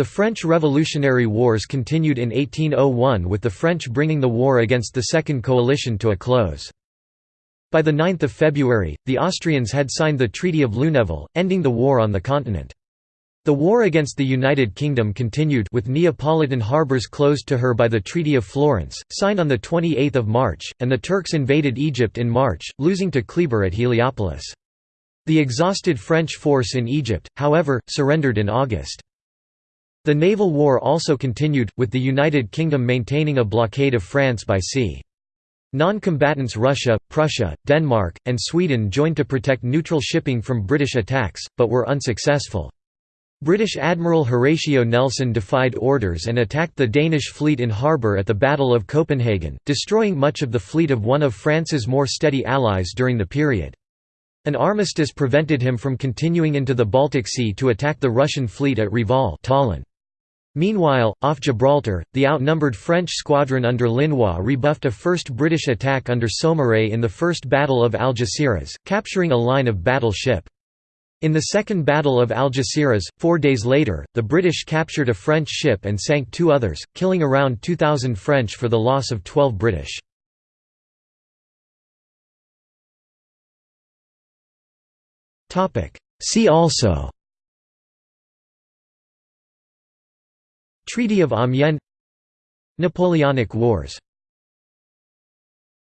The French Revolutionary Wars continued in 1801 with the French bringing the war against the Second Coalition to a close. By the 9 February, the Austrians had signed the Treaty of Luneville, ending the war on the continent. The war against the United Kingdom continued with Neapolitan harbours closed to her by the Treaty of Florence, signed on 28 March, and the Turks invaded Egypt in March, losing to Kleber at Heliopolis. The exhausted French force in Egypt, however, surrendered in August. The naval war also continued, with the United Kingdom maintaining a blockade of France by sea. Non-combatants Russia, Prussia, Denmark, and Sweden joined to protect neutral shipping from British attacks, but were unsuccessful. British Admiral Horatio Nelson defied orders and attacked the Danish fleet in harbour at the Battle of Copenhagen, destroying much of the fleet of one of France's more steady allies during the period. An armistice prevented him from continuing into the Baltic Sea to attack the Russian fleet at Reval Tallinn. Meanwhile, off Gibraltar, the outnumbered French squadron under Linois rebuffed a first British attack under Saumarez in the First Battle of Algeciras, capturing a line of battle ship. In the Second Battle of Algeciras, four days later, the British captured a French ship and sank two others, killing around 2,000 French for the loss of 12 British. See also Treaty of Amiens. Napoleonic Wars